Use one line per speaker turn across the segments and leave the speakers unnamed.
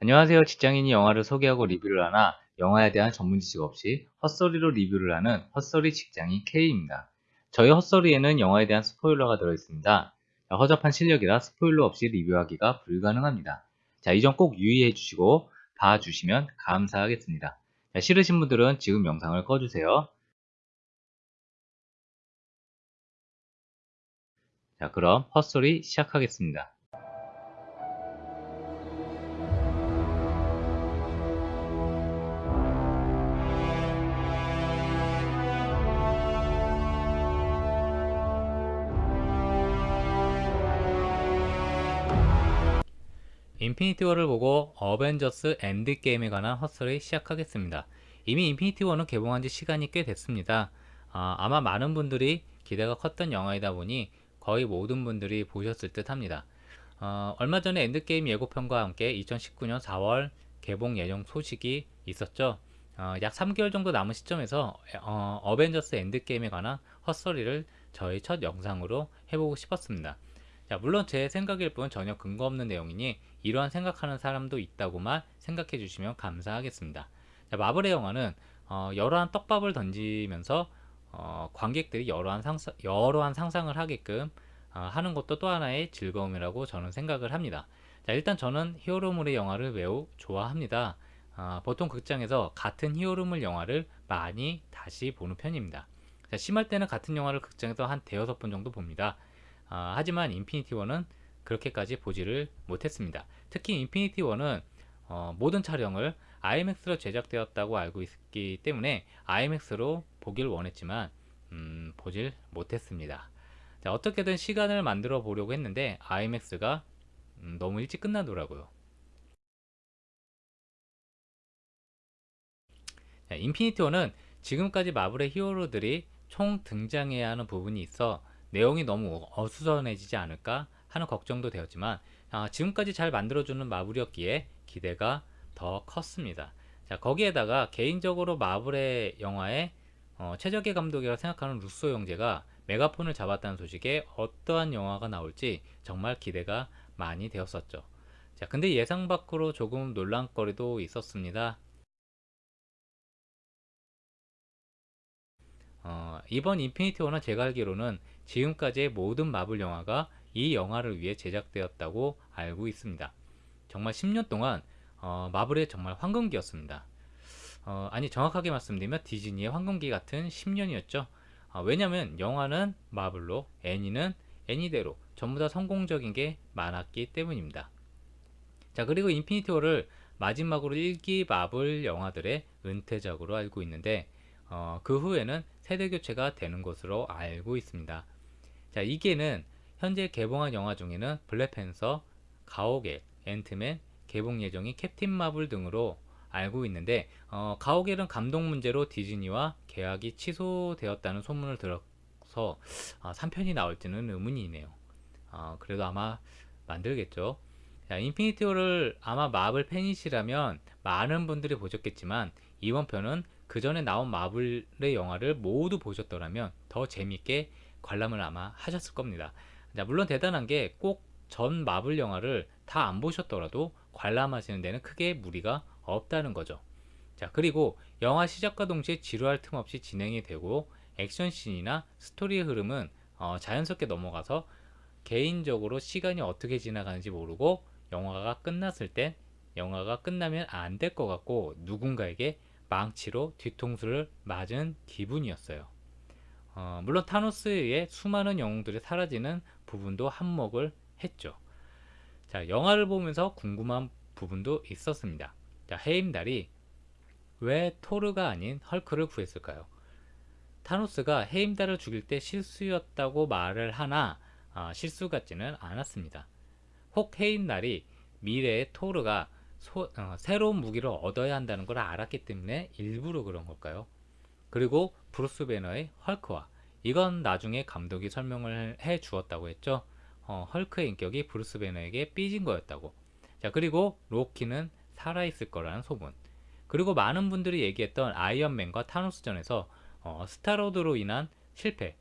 안녕하세요. 직장인이 영화를 소개하고 리뷰를 하나 영화에 대한 전문 지식 없이 헛소리로 리뷰를 하는 헛소리 직장인 K입니다. 저희 헛소리에는 영화에 대한 스포일러가 들어있습니다. 허접한 실력이라 스포일러 없이 리뷰하기가 불가능합니다. 자, 이 점 꼭 유의해 주시고 봐주시면 감사하겠습니다. 자, 싫으신 분들은 지금 영상을 꺼주세요. 자, 그럼 헛소리 시작하겠습니다. 인피니티 워를 보고 어벤져스 엔드게임에 관한 헛소리 시작하겠습니다. 이미 인피니티 워는 개봉한 지 시간이 꽤 됐습니다. 아, 아마 많은 분들이 기대가 컸던 영화이다 보니 거의 모든 분들이 보셨을 듯 합니다. 어, 얼마 전에 엔드게임 예고편과 함께 2019년 4월 개봉 예정 소식이 있었죠. 어, 약 3개월 정도 남은 시점에서 어, 어벤져스 엔드게임에 관한 헛소리를 저희 첫 영상으로 해보고 싶었습니다. 자, 물론 제 생각일 뿐 전혀 근거 없는 내용이니 이러한 생각하는 사람도 있다고만 생각해 주시면 감사하겠습니다. 자, 마블의 영화는 어, 여러한 떡밥을 던지면서 어, 관객들이 여러한, 상상, 여러한 상상을 하게끔 어, 하는 것도 또 하나의 즐거움이라고 저는 생각을 합니다. 자, 일단 저는 히어로물의 영화를 매우 좋아합니다. 어, 보통 극장에서 같은 히어로물 영화를 많이 다시 보는 편입니다. 자, 심할 때는 같은 영화를 극장에서 한 대여섯 번 정도 봅니다. 아, 하지만 인피니티 워는 그렇게까지 보지를 못했습니다. 특히 인피니티 워는 어, 모든 촬영을 IMAX로 제작되었다고 알고 있기 때문에 IMAX로 보길 원했지만 음, 보질 못했습니다. 자, 어떻게든 시간을 만들어 보려고 했는데 IMAX가 음, 너무 일찍 끝나더라고요. 자, 인피니티 워는 지금까지 마블의 히어로들이 총 등장해야 하는 부분이 있어 내용이 너무 어수선해지지 않을까 하는 걱정도 되었지만 아, 지금까지 잘 만들어주는 마블이었기에 기대가 더 컸습니다. 자 거기에다가 개인적으로 마블의 영화에 어, 최적의 감독이라고 생각하는 루소 형제가 메가폰을 잡았다는 소식에 어떠한 영화가 나올지 정말 기대가 많이 되었었죠. 자 근데 예상 밖으로 조금 논란거리도 있었습니다. 어, 이번 인피니티 워는 제가 알기로는 지금까지의 모든 마블 영화가 이 영화를 위해 제작되었다고 알고 있습니다. 정말 10년 동안 어, 마블의 정말 황금기였습니다. 어, 아니 정확하게 말씀드리면 디즈니의 황금기 같은 10년이었죠. 어, 왜냐면 영화는 마블로 애니는 애니대로 전부 다 성공적인 게 많았기 때문입니다. 자 그리고 인피니티 워를 마지막으로 1기 마블 영화들의 은퇴작으로 알고 있는데 어, 그 후에는 세대교체가 되는 것으로 알고 있습니다. 자, 2기는 현재 개봉한 영화 중에는 블랙팬서, 가오갤, 앤트맨, 개봉 예정이 캡틴 마블 등으로 알고 있는데 어, 가오갤은 감독 문제로 디즈니와 계약이 취소되었다는 소문을 들어서 어, 3편이 나올지는 의문이네요. 어, 그래도 아마 만들겠죠. 자, 인피니티 워를 아마 마블 팬이시라면 많은 분들이 보셨겠지만 이번 편은 그 전에 나온 마블의 영화를 모두 보셨더라면 더 재밌게 관람을 아마 하셨을 겁니다. 자, 물론 대단한 게 꼭 전 마블 영화를 다 안 보셨더라도 관람하시는 데는 크게 무리가 없다는 거죠. 자, 그리고 영화 시작과 동시에 지루할 틈 없이 진행이 되고 액션씬이나 스토리의 흐름은 어, 자연스럽게 넘어가서 개인적으로 시간이 어떻게 지나가는지 모르고 영화가 끝났을 땐 영화가 끝나면 안 될 것 같고 누군가에게 망치로 뒤통수를 맞은 기분이었어요. 어, 물론 타노스에 의해 수많은 영웅들이 사라지는 부분도 한몫을 했죠. 자, 영화를 보면서 궁금한 부분도 있었습니다. 자, 헤임달이 왜 토르가 아닌 헐크를 구했을까요? 타노스가 헤임달을 죽일 때 실수였다고 말을 하나 아, 실수 같지는 않았습니다. 혹 헤임달이 미래의 토르가 소, 어, 새로운 무기를 얻어야 한다는 걸 알았기 때문에 일부러 그런 걸까요? 그리고 브루스 배너의 헐크와 이건 나중에 감독이 설명을 해 주었다고 했죠. 어, 헐크의 인격이 브루스 배너에게 삐진 거였다고. 자 그리고 로키는 살아있을 거라는 소문. 그리고 많은 분들이 얘기했던 아이언맨과 타노스전에서 어, 스타로드로 인한 실패.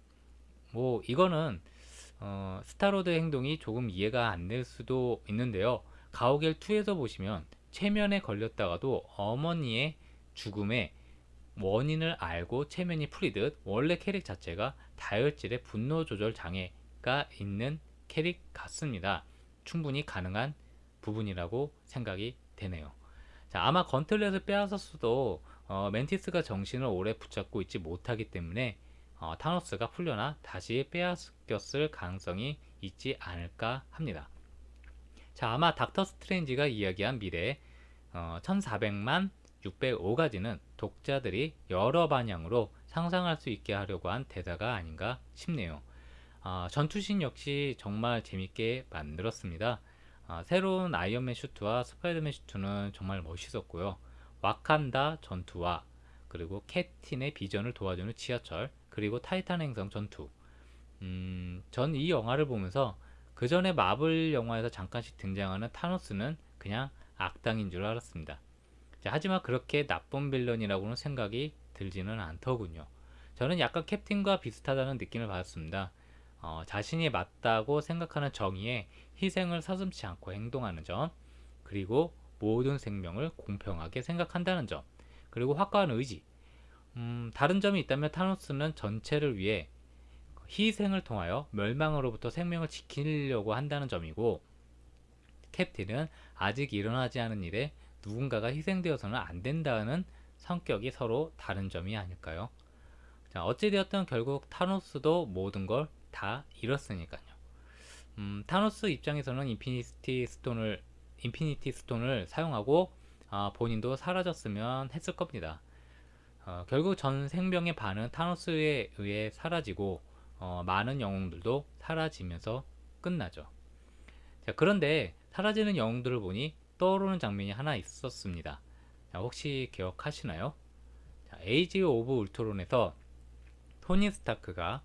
뭐 이거는 어, 스타로드의 행동이 조금 이해가 안 될 수도 있는데요. 가오갤 2에서 보시면 최면에 걸렸다가도 어머니의 죽음의 원인을 알고 최면이 풀리듯 원래 캐릭 자체가 다혈질의 분노 조절 장애가 있는 캐릭 같습니다. 충분히 가능한 부분이라고 생각이 되네요. 자, 아마 건틀렛을 빼앗았어도 어, 맨티스가 정신을 오래 붙잡고 있지 못하기 때문에 어, 타노스가 풀려나 다시 빼앗겼을 가능성이 있지 않을까 합니다. 자, 아마 닥터 스트레인지가 이야기한 미래 어, 1400만 605가지는 독자들이 여러 방향으로 상상할 수 있게 하려고 한 대사가 아닌가 싶네요. 어, 전투신 역시 정말 재밌게 만들었습니다. 어, 새로운 아이언맨 슈트와 스파이더맨 슈트는 정말 멋있었고요. 와칸다 전투와 그리고 캡틴이 비전을 도와주는 지하철 그리고 타이탄 행성 전투 음, 전 이 영화를 보면서 그 전에 마블 영화에서 잠깐씩 등장하는 타노스는 그냥 악당인 줄 알았습니다. 자, 하지만 그렇게 나쁜 빌런이라고는 생각이 들지는 않더군요. 저는 약간 캡틴과 비슷하다는 느낌을 받았습니다. 어, 자신이 맞다고 생각하는 정의에 희생을 서슴지 않고 행동하는 점, 그리고 모든 생명을 공평하게 생각한다는 점, 그리고 확고한 의지. 음, 다른 점이 있다면 타노스는 전체를 위해 희생을 통하여 멸망으로부터 생명을 지키려고 한다는 점이고 캡틴은 아직 일어나지 않은 일에 누군가가 희생되어서는 안 된다는 성격이 서로 다른 점이 아닐까요? 자, 어찌되었든 결국 타노스도 모든 걸 다 잃었으니까요. 음, 타노스 입장에서는 인피니티 스톤을 인피니티 스톤을 사용하고 아, 본인도 사라졌으면 했을 겁니다. 어, 결국 전 생명의 반은 타노스에 의해 사라지고 어, 많은 영웅들도 사라지면서 끝나죠. 자, 그런데 사라지는 영웅들을 보니 떠오르는 장면이 하나 있었습니다. 자, 혹시 기억하시나요? 자, 에이지 오브 울트론에서 토니 스타크가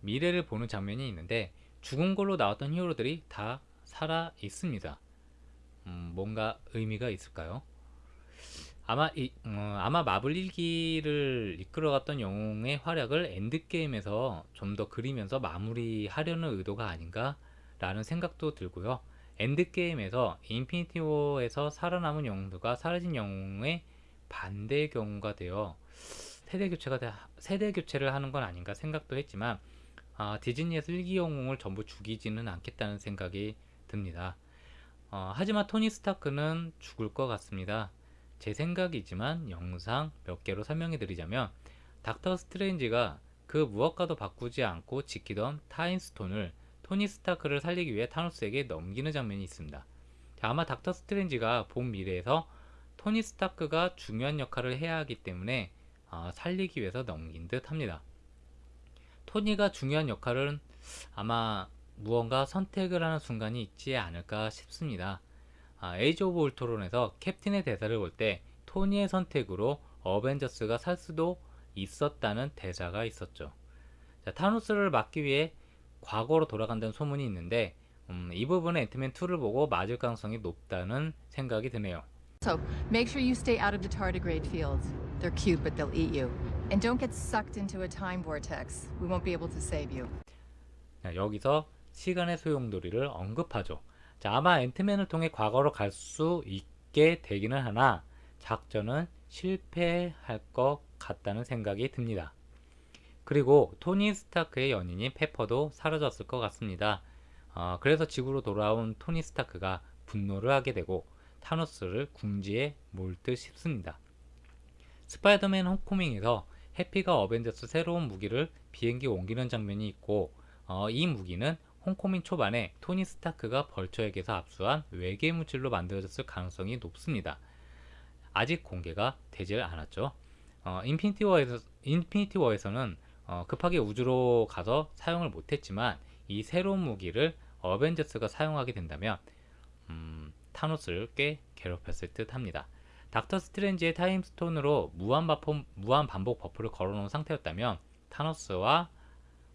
미래를 보는 장면이 있는데 죽은 걸로 나왔던 히어로들이 다 살아 있습니다. 음, 뭔가 의미가 있을까요? 아마 이, 어, 아마 마블 1기를 이끌어갔던 영웅의 활약을 엔드게임에서 좀 더 그리면서 마무리하려는 의도가 아닌가 라는 생각도 들고요. 엔드게임에서 인피니티 워에서 살아남은 영웅들과 사라진 영웅의 반대의 경우가 되어 세대 교체가 세대 교체를 하는 건 아닌가 생각도 했지만 아, 디즈니에서 1기 영웅을 전부 죽이지는 않겠다는 생각이 듭니다. 어, 하지만 토니 스타크는 죽을 것 같습니다. 제 생각이지만 영상 몇 개로 설명해 드리자면 닥터 스트레인지가 그 무엇과도 바꾸지 않고 지키던 타임스톤을 토니 스타크를 살리기 위해 타노스에게 넘기는 장면이 있습니다. 자, 아마 닥터 스트레인지가 본 미래에서 토니 스타크가 중요한 역할을 해야 하기 때문에 어, 살리기 위해서 넘긴 듯 합니다. 토니가 중요한 역할은 아마 무언가 선택을 하는 순간이 있지 않을까 싶습니다. 아, 에이지 오브 울트론에서 캡틴의 대사를 볼 때 토니의 선택으로 어벤져스가 살 수도 있었다는 대사가 있었죠. 자, 타노스를 막기 위해 과거로 돌아간다는 소문이 있는데 음, 이 부분은 앤트맨 2를 보고 맞을 가능성이 높다는 생각이 드네요.
So make sure you stay out of the tardigrade fields. They're cute, but they'll eat you. And don't get sucked into a time vortex. We won't be able to save you.
자, 여기서 시간의 소용돌이를 언급하죠. 자, 아마 앤트맨을 통해 과거로 갈 수 있게 되기는 하나 작전은 실패할 것 같다는 생각이 듭니다. 그리고 토니 스타크의 연인인 페퍼도 사라졌을 것 같습니다. 어, 그래서 지구로 돌아온 토니 스타크가 분노를 하게 되고 타노스를 궁지에 몰 듯 싶습니다. 스파이더맨 홈코밍에서 해피가 어벤져스 새로운 무기를 비행기에 옮기는 장면이 있고 어, 이 무기는 홈코밍 초반에 토니 스타크가 벌처에게서 압수한 외계 물질로 만들어졌을 가능성이 높습니다. 아직 공개가 되질 않았죠. 어, 인피니티 워에서 인피니티 워에서는 어, 급하게 우주로 가서 사용을 못했지만 이 새로운 무기를 어벤져스가 사용하게 된다면 음, 타노스를 꽤 괴롭혔을 듯 합니다. 닥터 스트레인지의 타임스톤으로 무한, 바포, 무한 반복 버프를 걸어놓은 상태였다면 타노스와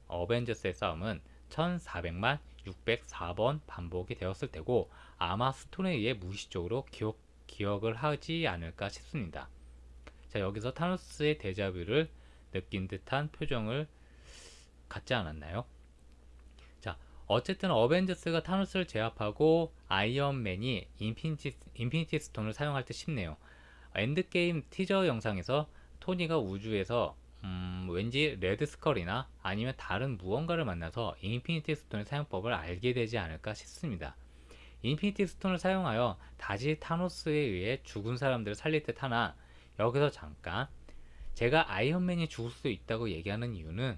어벤져스의 싸움은 1400만 604번 반복이 되었을 테고 아마 스톤에 의해 무의식적으로 기억, 기억을 하지 않을까 싶습니다. 자 여기서 타노스의 데자뷰를 느낀 듯한 표정을 갖지 않았나요? 자 어쨌든 어벤져스가 타노스를 제압하고 아이언맨이 인피니티, 인피니티 스톤을 사용할 듯 싶네요. 엔드게임 티저 영상에서 토니가 우주에서 음, 왠지 레드 스컬이나 아니면 다른 무언가를 만나서 인피니티 스톤의 사용법을 알게 되지 않을까 싶습니다. 인피니티 스톤을 사용하여 다시 타노스에 의해 죽은 사람들을 살릴 듯 하나 여기서 잠깐 제가 아이언맨이 죽을 수 있다고 얘기하는 이유는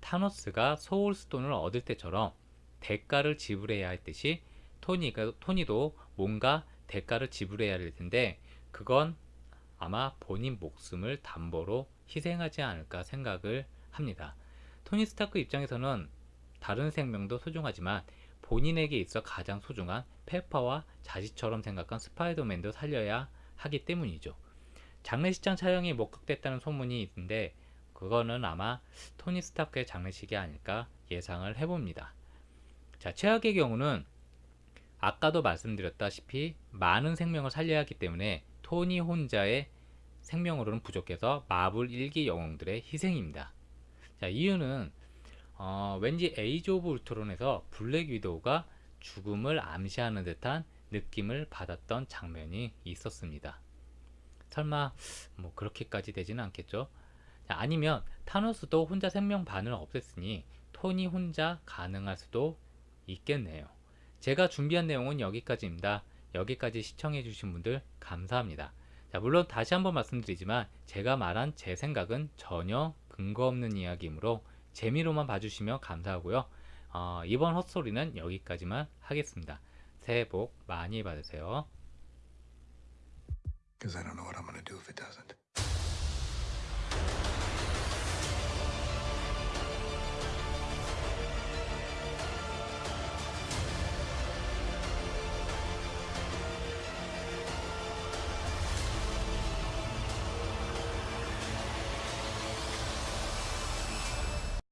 타노스가 소울스톤을 얻을 때처럼 대가를 지불해야 했듯이 토니가, 토니도 뭔가 대가를 지불해야 할 텐데 그건 아마 본인 목숨을 담보로 희생하지 않을까 생각을 합니다. 토니 스타크 입장에서는 다른 생명도 소중하지만 본인에게 있어 가장 소중한 페퍼와 자식처럼 생각한 스파이더맨도 살려야 하기 때문이죠. 장례식장 촬영이 목격됐다는 소문이 있는데 그거는 아마 토니 스타크의 장례식이 아닐까 예상을 해봅니다. 자, 최악의 경우는 아까도 말씀드렸다시피 많은 생명을 살려야 하기 때문에 토니 혼자의 생명으로는 부족해서 마블 1기 영웅들의 희생입니다. 자, 이유는 어, 왠지 Age of Ultron에서 블랙 위도우가 죽음을 암시하는 듯한 느낌을 받았던 장면이 있었습니다. 설마 뭐 그렇게까지 되지는 않겠죠? 자, 아니면 타노스도 혼자 생명 반을 없앴으니 토니 혼자 가능할 수도 있겠네요. 제가 준비한 내용은 여기까지입니다. 여기까지 시청해 주신 분들 감사합니다. 자, 물론 다시 한번 말씀드리지만 제가 말한 제 생각은 전혀 근거 없는 이야기이므로 재미로만 봐주시면 감사하고요. 어, 이번 헛소리는 여기까지만 하겠습니다. 새해 복 많이 받으세요.
Because I don't know what I'm going to do if it doesn't.